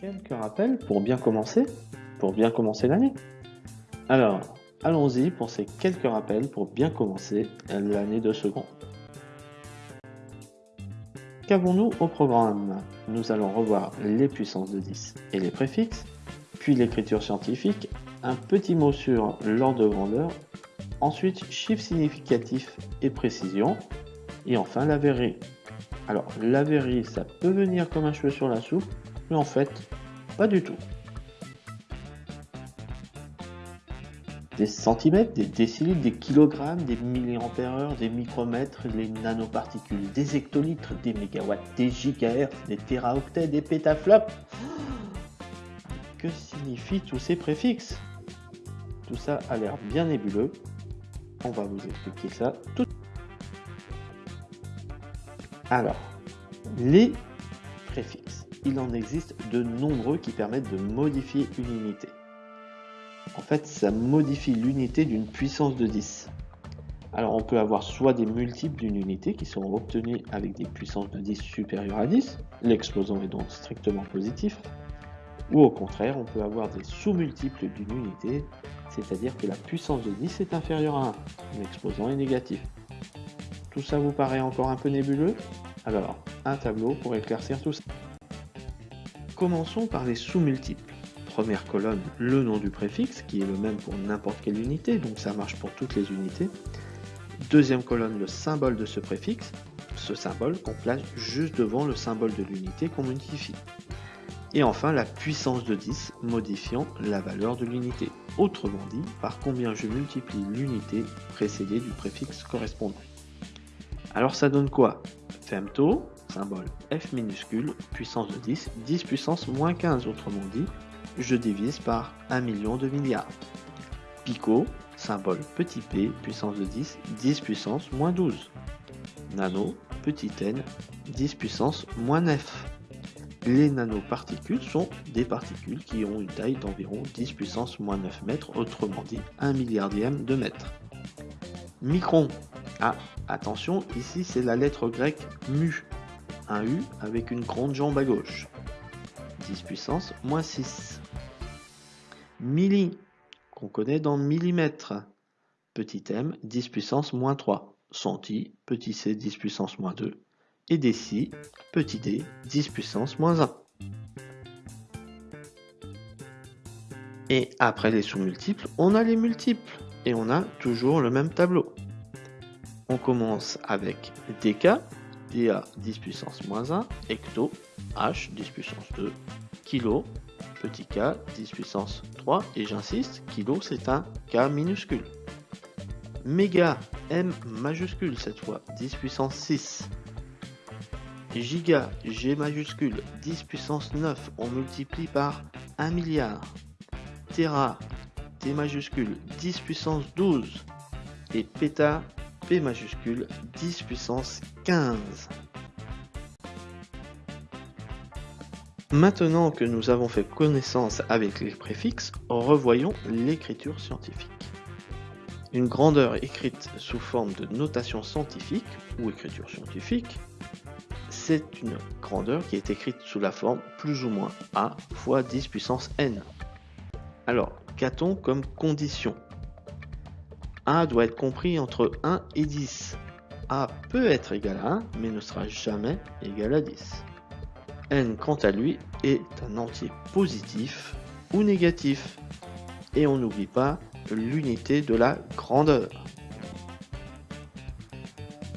Quelques rappels pour bien commencer, pour bien commencer l'année. Alors, allons-y pour ces quelques rappels pour bien commencer l'année de second. Qu'avons-nous au programme? Nous allons revoir les puissances de 10 et les préfixes, puis l'écriture scientifique, un petit mot sur l'ordre de grandeur, ensuite chiffres significatifs et précision, et enfin la verrerie. Alors la verrerie, ça peut venir comme un cheveu sur la soupe, mais en fait, pas du tout. Des centimètres, des décilitres, des kilogrammes, des milliampères-heure, des micromètres, les nanoparticules, des hectolitres, des mégawatts, des gigahertz, des téraoctets, des pétaflops. Que signifient tous ces préfixes? Tout ça a l'air bien nébuleux. On va vous expliquer ça tout Alors, les préfixes. Il en existe de nombreux qui permettent de modifier une unité. En fait, ça modifie l'unité d'une puissance de 10. Alors on peut avoir soit des multiples d'une unité qui sont obtenus avec des puissances de 10 supérieures à 10, l'exposant est donc strictement positif, ou au contraire, on peut avoir des sous-multiples d'une unité, c'est-à-dire que la puissance de 10 est inférieure à 1, l'exposant est négatif. Tout ça vous paraît encore un peu nébuleux? Alors, un tableau pour éclaircir tout ça. Commençons par les sous-multiples. Première colonne, le nom du préfixe, qui est le même pour n'importe quelle unité, donc ça marche pour toutes les unités. Deuxième colonne, le symbole de ce préfixe, ce symbole qu'on place juste devant le symbole de l'unité qu'on modifie. Et enfin, la puissance de 10 modifiant la valeur de l'unité. Autrement dit, par combien je multiplie l'unité précédée du préfixe correspondant. Alors ça donne quoi? Femto, symbole F minuscule, puissance de 10, 10 puissance moins 15 autrement dit, je divise par 1 million de milliards. Pico, symbole petit p, puissance de 10, 10 puissance moins 12. Nano, petit n, 10 puissance moins 9. Les nanoparticules sont des particules qui ont une taille d'environ 10 puissance moins 9 mètres, autrement dit 1 milliardième de mètre. Micron. Ah, attention, ici c'est la lettre grecque mu. Un U avec une grande jambe à gauche. 10 puissance moins 6. Milli, qu'on connaît dans millimètres. Petit m, 10 puissance moins 3. Centi, petit c, 10 puissance moins 2 et déci, petit d, 10 puissance moins 1. Et après les sous-multiples, on a les multiples, et on a toujours le même tableau. On commence avec dk, dA 10 puissance moins 1, hecto, h 10 puissance 2, kilo, petit k 10 puissance 3, et j'insiste, kilo c'est un k minuscule. Méga, m majuscule cette fois, 10 puissance 6, giga, G majuscule, 10 puissance 9, on multiplie par 1 milliard. Terra, T majuscule, 10 puissance 12. Et péta, P majuscule, 10 puissance 15. Maintenant que nous avons fait connaissance avec les préfixes, revoyons l'écriture scientifique. Une grandeur écrite sous forme de notation scientifique ou écriture scientifique c'est une grandeur qui est écrite sous la forme plus ou moins A fois 10 puissance n. Alors, qu'a-t-on comme condition? A doit être compris entre 1 et 10. A peut être égal à 1, mais ne sera jamais égal à 10. n, quant à lui, est un entier positif ou négatif. Et on n'oublie pas l'unité de la grandeur.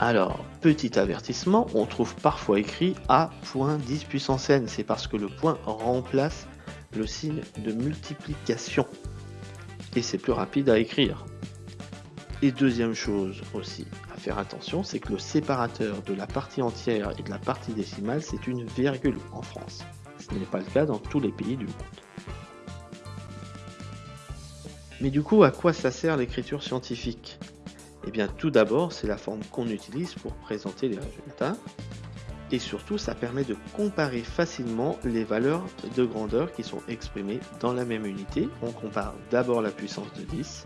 Alors, petit avertissement, on trouve parfois écrit A.10 puissance n, c'est parce que le point remplace le signe de multiplication. Et c'est plus rapide à écrire. Et deuxième chose aussi à faire attention, c'est que le séparateur de la partie entière et de la partie décimale, c'est une virgule en France. Ce n'est pas le cas dans tous les pays du monde. Mais du coup, à quoi ça sert l'écriture scientifique? Eh bien, tout d'abord, c'est la forme qu'on utilise pour présenter les résultats. Et surtout, ça permet de comparer facilement les valeurs de grandeur qui sont exprimées dans la même unité. On compare d'abord la puissance de 10,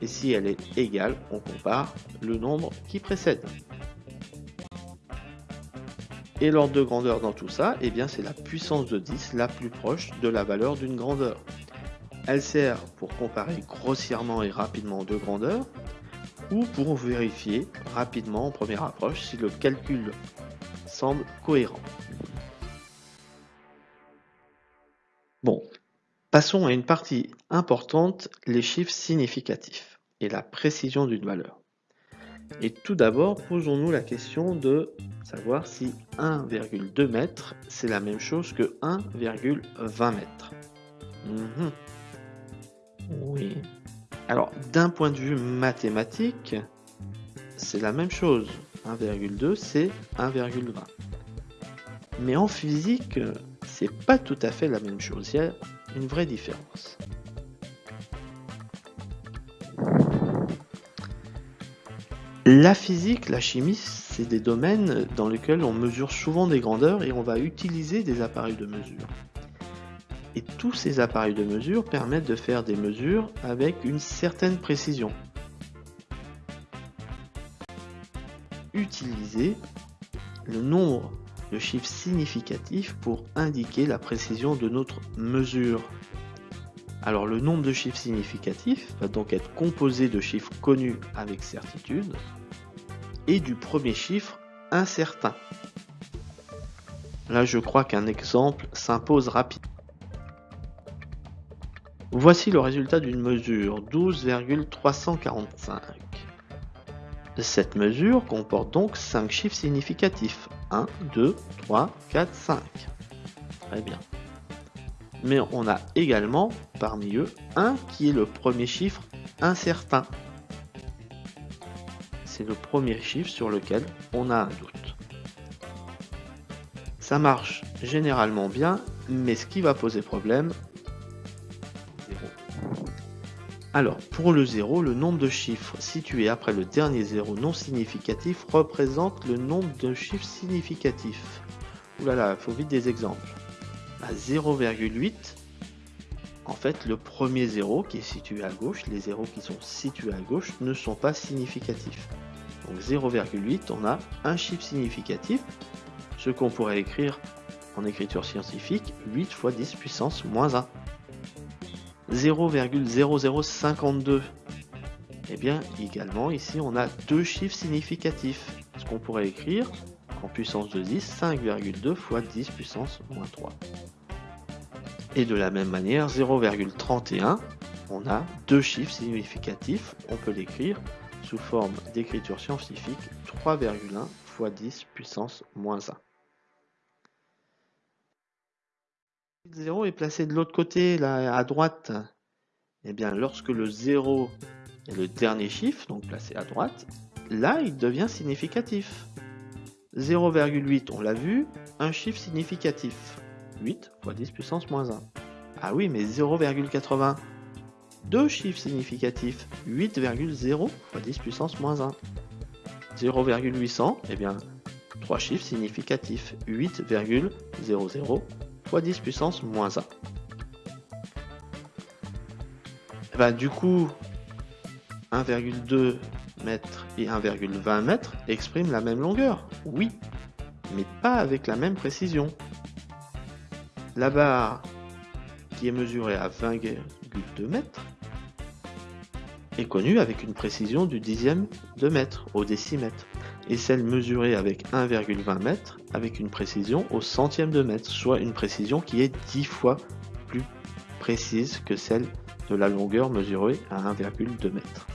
et si elle est égale, on compare le nombre qui précède. Et l'ordre de grandeur dans tout ça, eh c'est la puissance de 10 la plus proche de la valeur d'une grandeur. Elle sert pour comparer grossièrement et rapidement deux grandeurs, ou pour vérifier rapidement en première approche si le calcul semble cohérent. Passons à une partie importante, les chiffres significatifs et la précision d'une valeur. Et tout d'abord, posons-nous la question de savoir si 1,2 m c'est la même chose que 1,20 m. Mhm. Oui. Alors, d'un point de vue mathématique, c'est la même chose. 1,2 c'est 1,20. Mais en physique, c'est pas tout à fait la même chose. Il y a vraie différence. La physique, la chimie, c'est des domaines dans lesquels on mesure souvent des grandeurs et on va utiliser des appareils de mesure. Et tous ces appareils de mesure permettent de faire des mesures avec une certaine précision. Utiliser le nombre de chiffres significatifs pour indiquer la précision de notre mesure. Alors le nombre de chiffres significatifs va donc être composé de chiffres connus avec certitude et du premier chiffre incertain. Là je crois qu'un exemple s'impose rapidement. Voici le résultat d'une mesure 12,345. Cette mesure comporte donc 5 chiffres significatifs. 1, 2, 3, 4, 5. Très bien mais on a également parmi eux un qui est le premier chiffre incertain. C'est le premier chiffre sur lequel on a un doute. Ça marche généralement bien, mais ce qui va poser problème, Alors, pour le 0, le nombre de chiffres situés après le dernier 0 non significatif représente le nombre de chiffres significatifs. Ouh là là, faut vite des exemples à 0,8, en fait, le premier 0 qui est situé à gauche, les zéros qui sont situés à gauche ne sont pas significatifs. Donc 0,8, on a un chiffre significatif, ce qu'on pourrait écrire en écriture scientifique 8 fois 10 puissance moins 1. 0,0052. Et bien, également, ici, on a deux chiffres significatifs, ce qu'on pourrait écrire en puissance de 10, 5,2 fois 10 puissance moins 3. Et de la même manière, 0,31, on a deux chiffres significatifs, on peut l'écrire sous forme d'écriture scientifique 3,1 fois 10 puissance moins 1. Le 0 est placé de l'autre côté, là, à droite. Eh bien, lorsque le 0 est le dernier chiffre, donc placé à droite, là, il devient significatif. 0,8, on l'a vu, un chiffre significatif. 8 fois 10 puissance moins 1. Ah oui, mais 0,80. Deux chiffres significatifs. 8,0 fois 10 puissance moins 1. 0,800, eh bien, trois chiffres significatifs. 8,00 fois 10 puissance moins 1. Eh ben, du coup, 1,2 mètres et 1,20 mètres expriment la même longueur. Oui, mais pas avec la même précision. La barre qui est mesurée à 20,2 mètres est connue avec une précision du dixième de mètre au décimètre et celle mesurée avec 1,20 mètres avec une précision au centième de mètre, soit une précision qui est 10 fois plus précise que celle de la longueur mesurée à 1,2 mètre.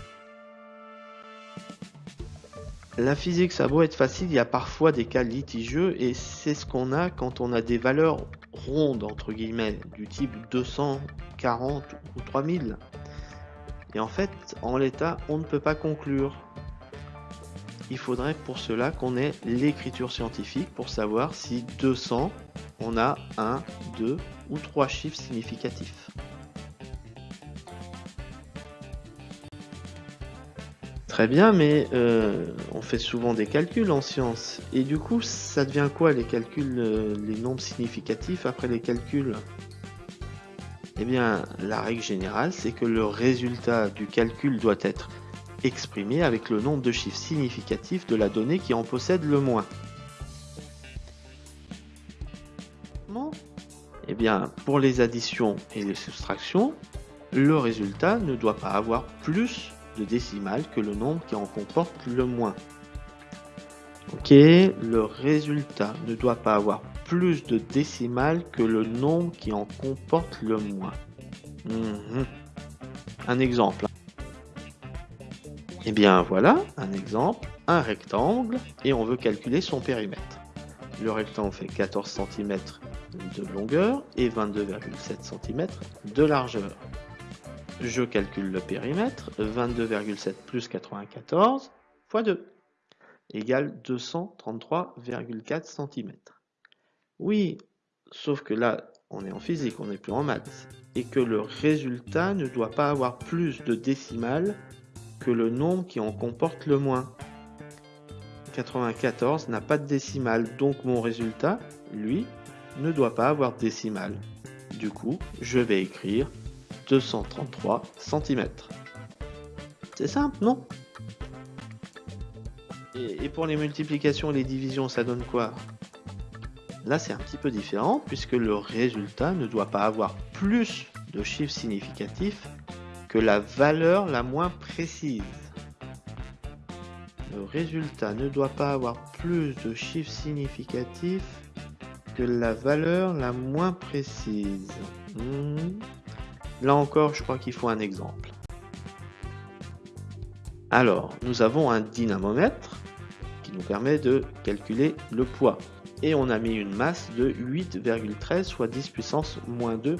La physique, ça doit être facile, il y a parfois des cas litigieux et c'est ce qu'on a quand on a des valeurs rondes, entre guillemets, du type 240 ou 3000. Et en fait, en l'état, on ne peut pas conclure. Il faudrait pour cela qu'on ait l'écriture scientifique pour savoir si 200, on a 1, 2 ou 3 chiffres significatifs. Très bien, mais euh, on fait souvent des calculs en sciences. Et du coup, ça devient quoi les calculs, euh, les nombres significatifs après les calculs? Eh bien, la règle générale, c'est que le résultat du calcul doit être exprimé avec le nombre de chiffres significatifs de la donnée qui en possède le moins. Eh bien, pour les additions et les soustractions, le résultat ne doit pas avoir plus de décimales que le nombre qui en comporte le moins. Ok, le résultat ne doit pas avoir plus de décimales que le nombre qui en comporte le moins. Mhm. Un exemple. Eh bien voilà, un exemple, un rectangle, et on veut calculer son périmètre. Le rectangle fait 14 cm de longueur et 22,7 cm de largeur. Je calcule le périmètre, 22,7 plus 94 fois 2 égale 233,4 cm. Oui, sauf que là, on est en physique, on n'est plus en maths, et que le résultat ne doit pas avoir plus de décimales le nombre qui en comporte le moins. 94 n'a pas de décimale, donc mon résultat, lui, ne doit pas avoir de décimale. Du coup, je vais écrire 233 cm. C'est simple, non? Et, pour les multiplications et les divisions, ça donne quoi? Là, c'est un petit peu différent, puisque le résultat ne doit pas avoir plus de chiffres significatifs que la valeur la moins précise. Le résultat ne doit pas avoir plus de chiffres significatifs que la valeur la moins précise. Hmm. Là encore, je crois qu'il faut un exemple. Alors, nous avons un dynamomètre qui nous permet de calculer le poids. Et on a mis une masse de 8,13 soit 10 puissance moins 2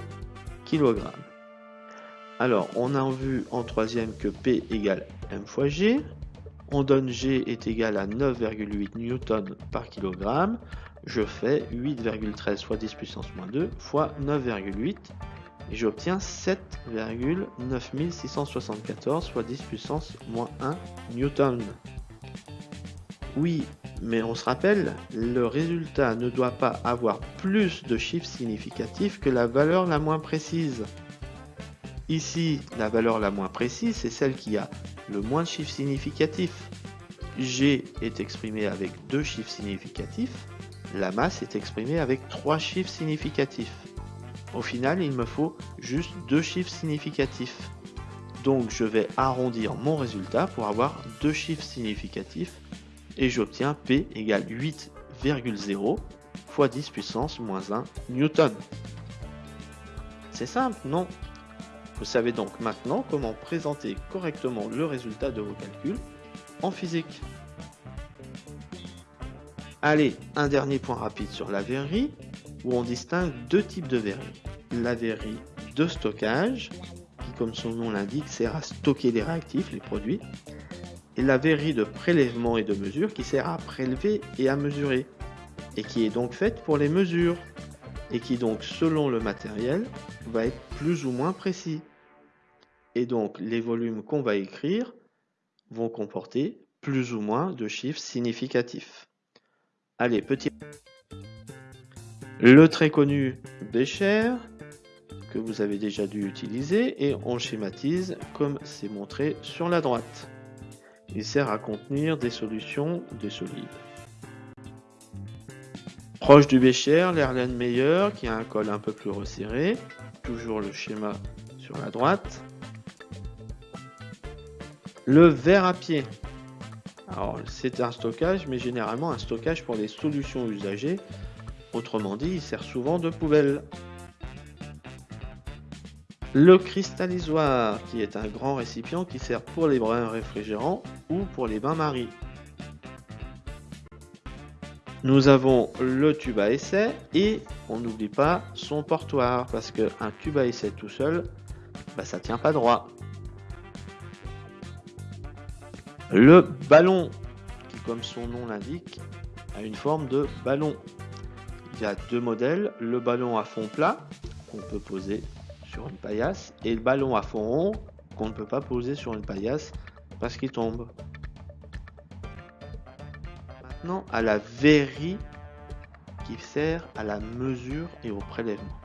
kg. Alors, on a vu en troisième que P égale M fois G. On donne G est égal à 9,8 newton par kg. Je fais 8,13 fois 10 puissance moins 2 fois 9,8 et j'obtiens 7,9674 soit 10 puissance moins 1 newton. Oui, mais on se rappelle, le résultat ne doit pas avoir plus de chiffres significatifs que la valeur la moins précise. Ici, la valeur la moins précise, c'est celle qui a le moins de chiffres significatifs. G est exprimé avec deux chiffres significatifs, la masse est exprimée avec trois chiffres significatifs. Au final, il me faut juste deux chiffres significatifs. Donc je vais arrondir mon résultat pour avoir deux chiffres significatifs et j'obtiens P égale 8,0 fois 10 puissance moins 1 newton. C'est simple, non? Vous savez donc maintenant comment présenter correctement le résultat de vos calculs en physique. Allez, un dernier point rapide sur la verrerie où on distingue deux types de verreries. La verrerie de stockage, qui comme son nom l'indique sert à stocker les réactifs, les produits, et la verrerie de prélèvement et de mesure qui sert à prélever et à mesurer, et qui est donc faite pour les mesures, et qui donc selon le matériel va être plus ou moins précis. Et donc les volumes qu'on va écrire vont comporter plus ou moins de chiffres significatifs. Allez, petit le très connu Bécher, que vous avez déjà dû utiliser, et on schématise comme c'est montré sur la droite. Il sert à contenir des solutions des solides. Proche du Bécher, l'Erlenmeyer qui a un col un peu plus resserré, toujours le schéma sur la droite. Le verre à pied. Alors c'est un stockage, mais généralement un stockage pour les solutions usagées Autrement dit, il sert souvent de poubelle. Le cristallisoire, qui est un grand récipient qui sert pour les brins réfrigérants ou pour les bains-maries. Nous avons le tube à essai et on n'oublie pas son portoir parce qu'un tube à essai tout seul, bah, ça tient pas droit. Le ballon, qui comme son nom l'indique, a une forme de ballon il y a deux modèles, le ballon à fond plat qu'on peut poser sur une paillasse et le ballon à fond rond qu'on ne peut pas poser sur une paillasse parce qu'il tombe. À la verrie qui sert à la mesure et au prélèvement.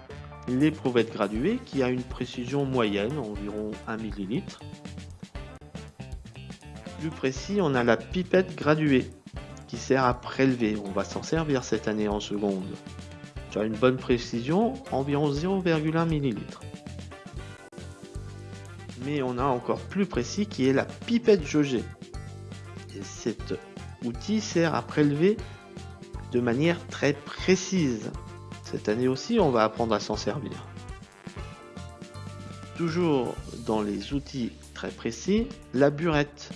L'éprouvette graduée qui a une précision moyenne, environ 1 ml. Plus précis, on a la pipette graduée qui sert à prélever. On va s'en servir cette année en seconde. Tu as une bonne précision, environ 0,1 ml. Mais on a encore plus précis qui est la pipette jaugée. Et cet outil sert à prélever de manière très précise. Cette année aussi, on va apprendre à s'en servir. Toujours dans les outils très précis, la burette.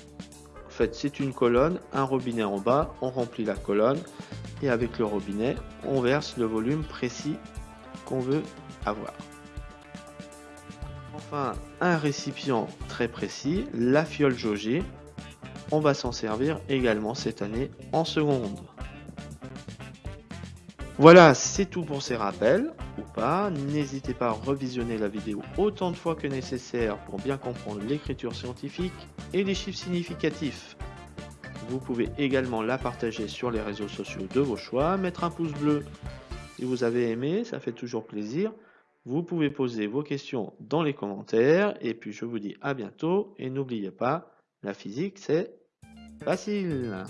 En fait, c'est une colonne, un robinet en bas, on remplit la colonne et avec le robinet, on verse le volume précis qu'on veut avoir. Enfin, un récipient très précis, la fiole jaugée. On va s'en servir également cette année en seconde. Voilà, c'est tout pour ces rappels, ou pas. N'hésitez pas à revisionner la vidéo autant de fois que nécessaire pour bien comprendre l'écriture scientifique et les chiffres significatifs. Vous pouvez également la partager sur les réseaux sociaux de vos choix, mettre un pouce bleu si vous avez aimé, ça fait toujours plaisir. Vous pouvez poser vos questions dans les commentaires, et puis je vous dis à bientôt, et n'oubliez pas, la physique c'est facile